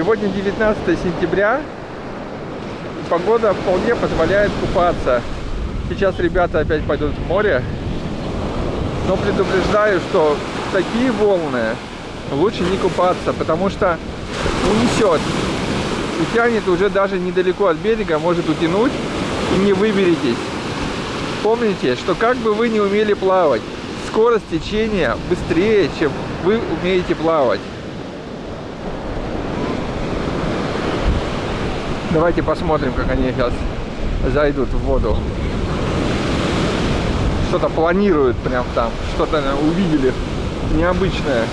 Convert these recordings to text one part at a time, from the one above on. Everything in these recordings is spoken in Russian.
Сегодня 19 сентября. Погода вполне позволяет купаться. Сейчас ребята опять пойдут в море. Но предупреждаю, что такие волны лучше не купаться, потому что унесет. И тянет уже даже недалеко от берега, может утянуть и не выберетесь. Помните, что как бы вы не умели плавать, скорость течения быстрее, чем вы умеете плавать. Давайте посмотрим, как они сейчас зайдут в воду. Что-то планируют прям там, что-то увидели необычное.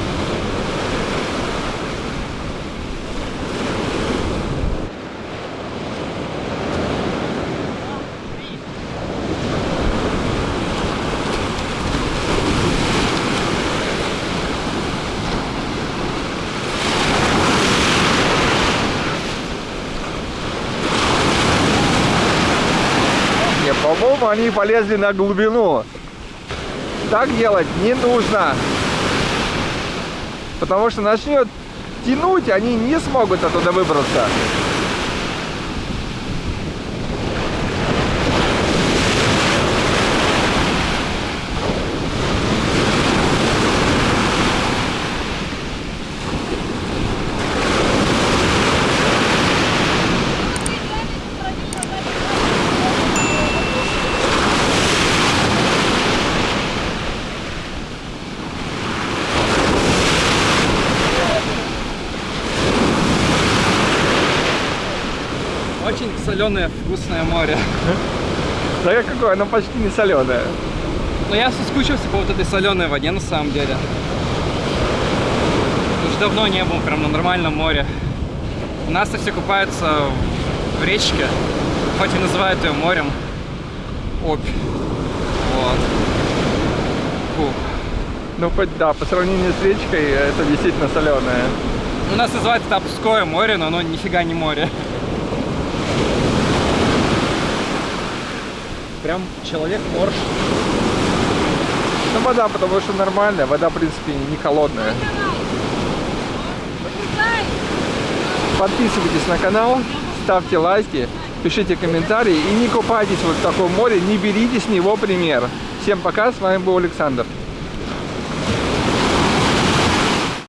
По-моему, они полезли на глубину. Так делать не нужно. Потому что начнет тянуть, они не смогут оттуда выбраться. Очень соленое, вкусное море. Да какое, оно почти не соленое. Но я соскучился по вот этой соленой воде на самом деле. Уже давно не был прям на нормальном море. У нас-то все купаются в речке, хоть и называют ее морем. Обь. Вот. Фух. Ну, хоть да, по сравнению с речкой, это действительно соленое. У нас называется Тапское море, но оно нифига не море. Прям человек-морж. Ну, вода, потому что нормальная, вода, в принципе, не холодная. Подписывайтесь на канал, ставьте лайки, пишите комментарии и не купайтесь вот в таком море, не берите с него пример. Всем пока, с вами был Александр.